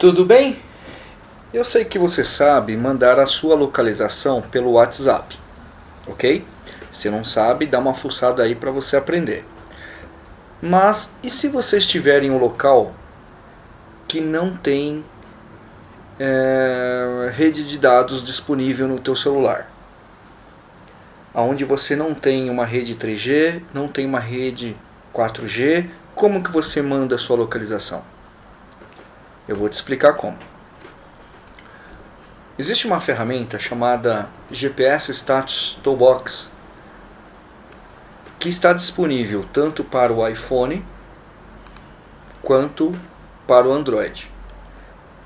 Tudo bem? Eu sei que você sabe mandar a sua localização pelo WhatsApp, ok? Se não sabe, dá uma fuçada aí para você aprender. Mas e se você estiver em um local que não tem é, rede de dados disponível no teu celular? Onde você não tem uma rede 3G, não tem uma rede 4G, como que você manda a sua localização? Eu vou te explicar como. Existe uma ferramenta chamada GPS Status Toolbox que está disponível tanto para o iPhone quanto para o Android.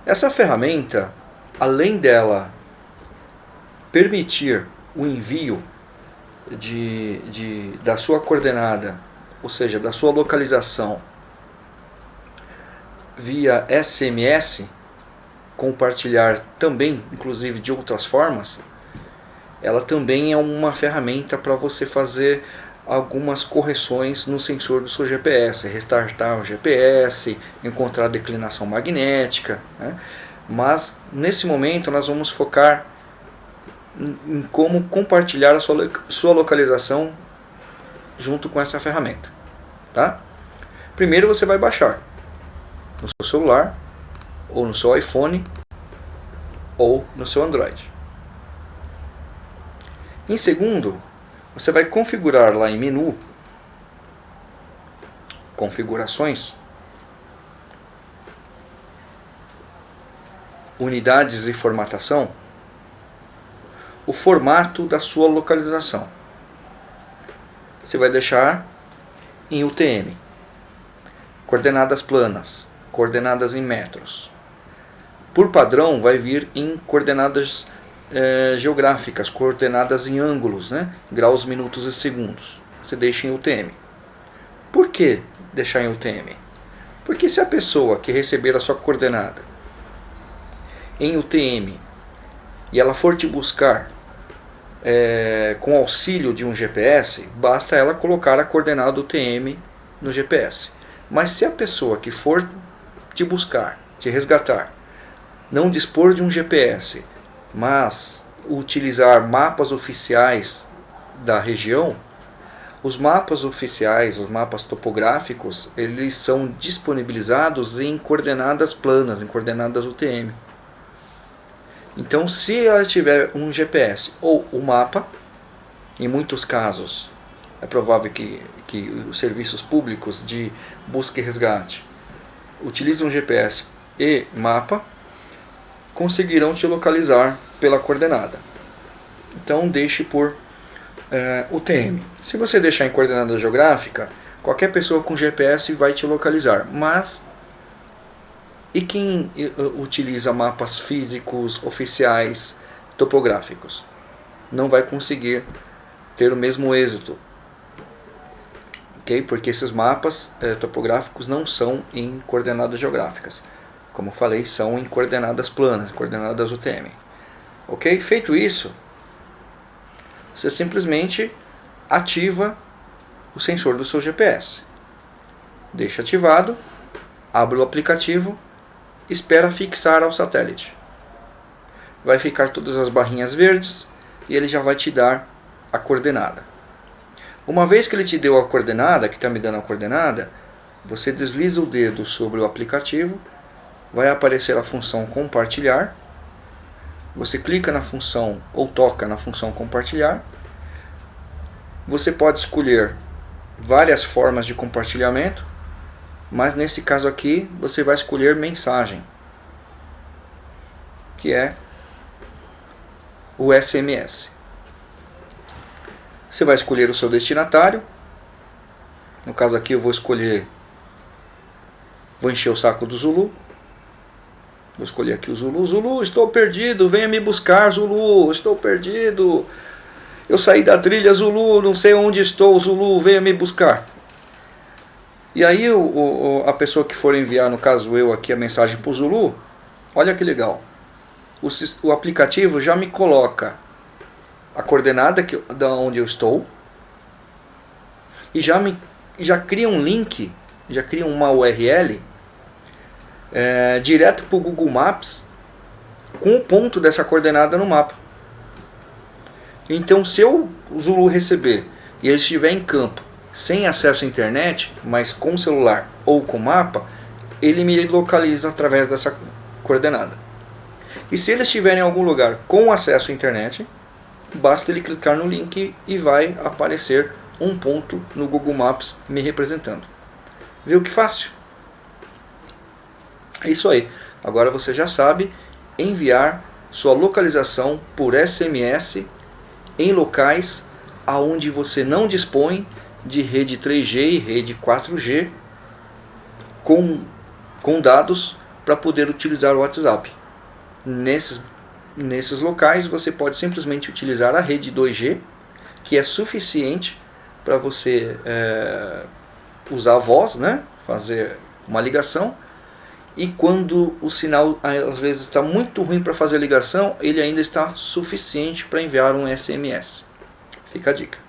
Essa ferramenta, além dela permitir o envio de, de, da sua coordenada, ou seja, da sua localização via SMS, compartilhar também, inclusive de outras formas, ela também é uma ferramenta para você fazer algumas correções no sensor do seu GPS, restartar o GPS, encontrar declinação magnética. Né? Mas nesse momento nós vamos focar em como compartilhar a sua, sua localização junto com essa ferramenta. Tá? Primeiro você vai baixar no seu celular, ou no seu iPhone, ou no seu Android. Em segundo, você vai configurar lá em menu, configurações, unidades e formatação, o formato da sua localização. Você vai deixar em UTM, coordenadas planas, coordenadas em metros. Por padrão vai vir em coordenadas é, geográficas, coordenadas em ângulos, né? graus, minutos e segundos. Você deixa em UTM. Por que deixar em UTM? Porque se a pessoa que receber a sua coordenada em UTM e ela for te buscar é, com auxílio de um GPS, basta ela colocar a coordenada UTM no GPS. Mas se a pessoa que for te buscar, te resgatar, não dispor de um GPS, mas utilizar mapas oficiais da região, os mapas oficiais, os mapas topográficos, eles são disponibilizados em coordenadas planas, em coordenadas UTM. Então, se ela tiver um GPS ou um mapa, em muitos casos é provável que, que os serviços públicos de busca e resgate utilizam GPS e mapa, conseguirão te localizar pela coordenada. Então deixe por é, UTM. Se você deixar em coordenada geográfica, qualquer pessoa com GPS vai te localizar, mas e quem utiliza mapas físicos, oficiais, topográficos? Não vai conseguir ter o mesmo êxito. Okay? Porque esses mapas eh, topográficos não são em coordenadas geográficas. Como falei, são em coordenadas planas, coordenadas UTM. Ok? Feito isso, você simplesmente ativa o sensor do seu GPS. Deixa ativado, abre o aplicativo espera fixar ao satélite. Vai ficar todas as barrinhas verdes e ele já vai te dar a coordenada. Uma vez que ele te deu a coordenada, que está me dando a coordenada, você desliza o dedo sobre o aplicativo, vai aparecer a função compartilhar, você clica na função ou toca na função compartilhar, você pode escolher várias formas de compartilhamento, mas nesse caso aqui você vai escolher mensagem, que é o SMS. Você vai escolher o seu destinatário, no caso aqui eu vou escolher, vou encher o saco do Zulu, vou escolher aqui o Zulu, Zulu, estou perdido, venha me buscar Zulu, estou perdido, eu saí da trilha Zulu, não sei onde estou Zulu, venha me buscar. E aí o, o, a pessoa que for enviar, no caso eu aqui, a mensagem para o Zulu, olha que legal. O, o aplicativo já me coloca a coordenada que, da onde eu estou e já, me, já cria um link, já cria uma URL é, direto para o Google Maps com o ponto dessa coordenada no mapa. Então se eu, o Zulu receber e ele estiver em campo sem acesso à internet, mas com celular ou com mapa, ele me localiza através dessa coordenada. E se ele estiver em algum lugar com acesso à internet, basta ele clicar no link e vai aparecer um ponto no Google Maps me representando. Viu que fácil? É isso aí. Agora você já sabe enviar sua localização por SMS em locais aonde você não dispõe de rede 3G e rede 4G com, com dados para poder utilizar o WhatsApp. Nesses, nesses locais você pode simplesmente utilizar a rede 2G, que é suficiente para você é, usar a voz, né? fazer uma ligação, e quando o sinal às vezes está muito ruim para fazer a ligação, ele ainda está suficiente para enviar um SMS. Fica a dica.